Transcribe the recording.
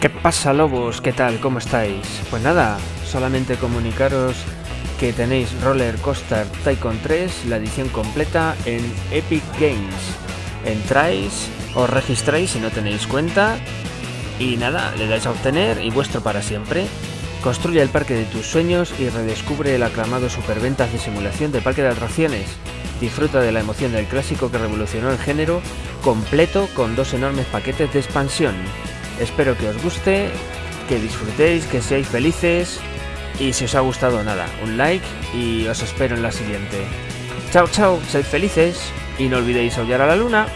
¿Qué pasa lobos? ¿Qué tal? ¿Cómo estáis? Pues nada, solamente comunicaros que tenéis Roller Coaster Tycoon 3, la edición completa en Epic Games. Entráis, os registráis si no tenéis cuenta y nada, le dais a obtener y vuestro para siempre. Construye el parque de tus sueños y redescubre el aclamado superventas de simulación de parque de atracciones. Disfruta de la emoción del clásico que revolucionó el género, completo con dos enormes paquetes de expansión. Espero que os guste, que disfrutéis, que seáis felices y si os ha gustado nada, un like y os espero en la siguiente. Chao, chao, sed felices y no olvidéis aullar a la luna.